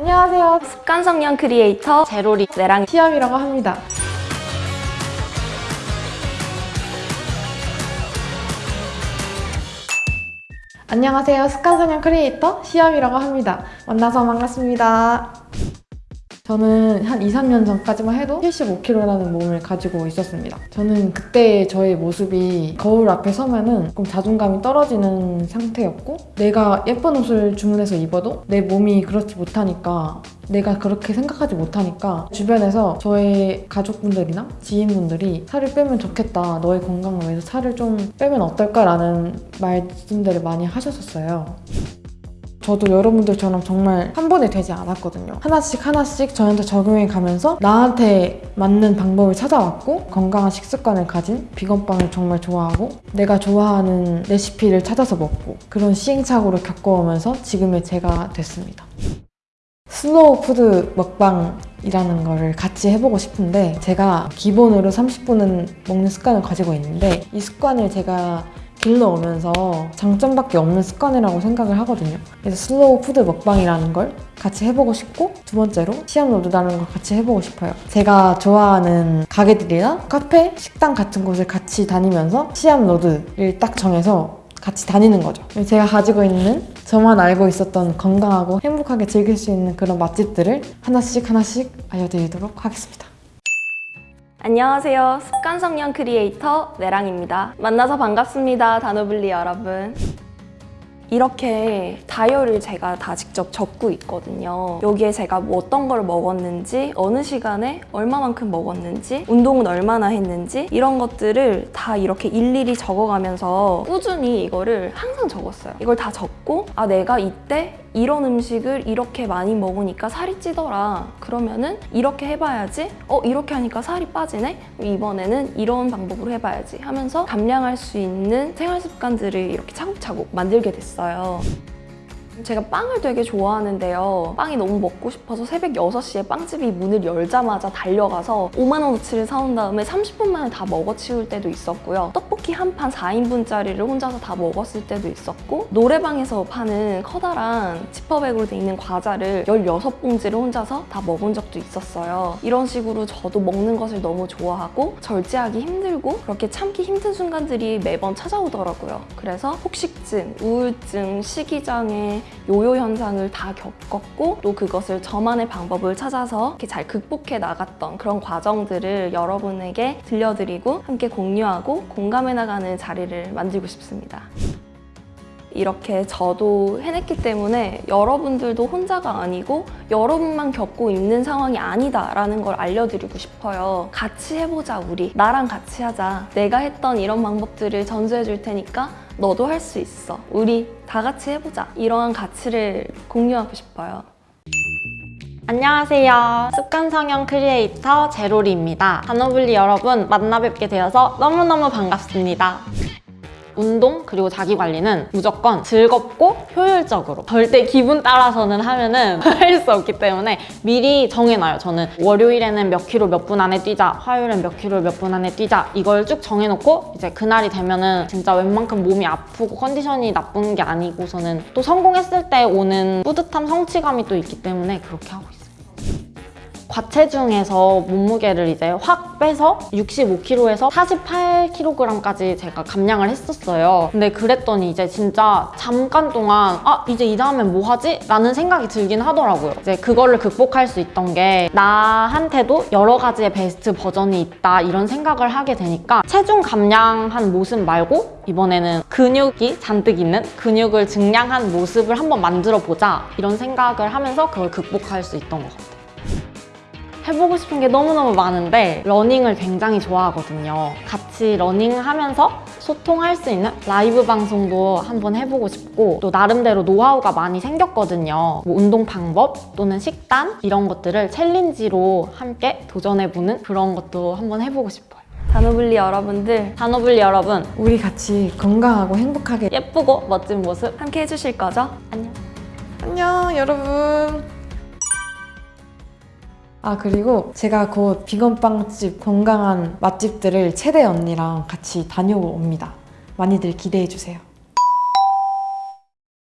안녕하세요. 습관성형 크리에이터 제로리 내랑 시험이라고 합니다. 안녕하세요. 습관성형 크리에이터 시험이라고 합니다. 만나서 반갑습니다. 저는 한 2, 3년 전까지만 해도 75kg라는 몸을 가지고 있었습니다. 저는 그때 저의 모습이 거울 앞에 서면은 조금 자존감이 떨어지는 상태였고 내가 예쁜 옷을 주문해서 입어도 내 몸이 그렇지 못하니까 내가 그렇게 생각하지 못하니까 주변에서 저의 가족분들이나 지인분들이 살을 빼면 좋겠다 너의 건강을 위해서 살을 좀 빼면 어떨까 라는 말씀들을 많이 하셨었어요. 저도 여러분들처럼 정말 한 번에 되지 않았거든요. 하나씩 하나씩 저한테 적용해 가면서 나한테 맞는 방법을 찾아왔고 건강한 식습관을 가진 비건빵을 정말 좋아하고 내가 좋아하는 레시피를 찾아서 먹고 그런 시행착오를 겪어오면서 지금의 제가 됐습니다. 슬로우 푸드 먹방 이라는 거를 같이 해보고 싶은데 제가 기본으로 30분은 먹는 습관을 가지고 있는데 이 습관을 제가 길러오면서 장점밖에 없는 습관이라고 생각을 하거든요. 그래서 슬로우 푸드 먹방이라는 걸 같이 해보고 싶고 두 번째로 시험 road라는 걸 같이 해보고 싶어요. 제가 좋아하는 가게들이나 카페, 식당 같은 곳을 같이 다니면서 시험 road를 딱 정해서 같이 다니는 거죠. 제가 가지고 있는 저만 알고 있었던 건강하고 행복하게 즐길 수 있는 그런 맛집들을 하나씩 하나씩 알려드리도록 하겠습니다. 안녕하세요. 습관성형 크리에이터 내랑입니다. 만나서 반갑습니다. 단오블리 여러분. 이렇게 다이어리를 제가 다 직접 적고 있거든요. 여기에 제가 뭐 어떤 걸 먹었는지, 어느 시간에 얼마만큼 먹었는지, 운동은 얼마나 했는지 이런 것들을 다 이렇게 일일이 적어가면서 꾸준히 이거를 항상 적었어요. 이걸 다 적고 아 내가 이때 이런 음식을 이렇게 많이 먹으니까 살이 찌더라. 그러면은 이렇게 해봐야지. 어 이렇게 하니까 살이 빠지네. 이번에는 이런 방법으로 해봐야지 하면서 감량할 수 있는 생활 습관들을 이렇게 차곡차곡 만들게 됐어요. 제가 빵을 되게 좋아하는데요. 빵이 너무 먹고 싶어서 새벽 6시에 빵집이 문을 열자마자 달려가서 5만 원어치를 사온 다음에 30분 만에 다 먹어치울 때도 있었고요. 떡볶이 한 판 4인분짜리를 혼자서 다 먹었을 때도 있었고 노래방에서 파는 커다란 지퍼백으로 돼 있는 과자를 16봉지를 혼자서 다 먹은 적도 있었어요. 이런 식으로 저도 먹는 것을 너무 좋아하고 절제하기 힘들고 그렇게 참기 힘든 순간들이 매번 찾아오더라고요. 그래서 폭식증, 우울증, 식이장애, 요요 현상을 다 겪었고 또 그것을 저만의 방법을 찾아서 이렇게 잘 극복해 나갔던 그런 과정들을 여러분에게 들려드리고 함께 공유하고 공감해 나가는 자리를 만들고 싶습니다. 이렇게 저도 해냈기 때문에 여러분들도 혼자가 아니고 여러분만 겪고 있는 상황이 아니다라는 걸 알려드리고 싶어요. 같이 해보자 우리. 나랑 같이 하자. 내가 했던 이런 방법들을 전수해 줄 테니까 너도 할 수 있어. 우리 다 같이 해보자. 이러한 가치를 공유하고 싶어요. 안녕하세요. 습관성형 크리에이터 제로리입니다. 다노블리 여러분 만나 뵙게 되어서 너무너무 반갑습니다. 운동 그리고 자기관리는 무조건 즐겁고 효율적으로. 절대 기분 따라서는 하면은 할 수 없기 때문에 미리 정해놔요 저는. 월요일에는 몇 킬로 몇 분 안에 뛰자 화요일엔 몇 킬로 몇 분 안에 뛰자 이걸 쭉 정해놓고 이제 그날이 되면은 진짜 웬만큼 몸이 아프고 컨디션이 나쁜 게 아니고서는 또 성공했을 때 오는 뿌듯함 성취감이 또 있기 때문에 그렇게 하고 있어요 과체중에서 몸무게를 이제 확 빼서 65kg에서 48kg까지 제가 감량을 했었어요. 근데 그랬더니 이제 진짜 잠깐 동안 아 이제 이 다음엔 뭐 하지? 라는 생각이 들긴 하더라고요. 이제 그거를 극복할 수 있던 게 나한테도 여러 가지의 베스트 버전이 있다 이런 생각을 하게 되니까 체중 감량한 모습 말고 이번에는 근육이 잔뜩 있는 근육을 증량한 모습을 한번 만들어 보자 이런 생각을 하면서 그걸 극복할 수 있던 것 같아요. 해보고 싶은 게 너무너무 많은데 러닝을 굉장히 좋아하거든요. 같이 러닝하면서 소통할 수 있는 라이브 방송도 한번 해보고 싶고 또 나름대로 노하우가 많이 생겼거든요. 뭐 운동 방법 또는 식단 이런 것들을 챌린지로 함께 도전해보는 그런 것도 한번 해보고 싶어요. 다노블리 여러분들 다노블리 여러분 우리 같이 건강하고 행복하게 예쁘고 멋진 모습 함께 해주실 거죠? 안녕. 안녕 여러분. 아 그리고 제가 곧 비건빵집 건강한 맛집들을 채대 언니랑 같이 다녀옵니다. 많이들 기대해주세요.